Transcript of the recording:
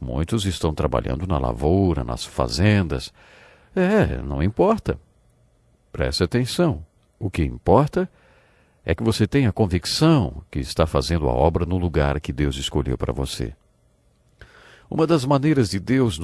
Muitos estão trabalhando na lavoura, nas fazendas. É, não importa. Preste atenção. O que importa é que você tenha convicção que está fazendo a obra no lugar que Deus escolheu para você. Uma das maneiras de Deus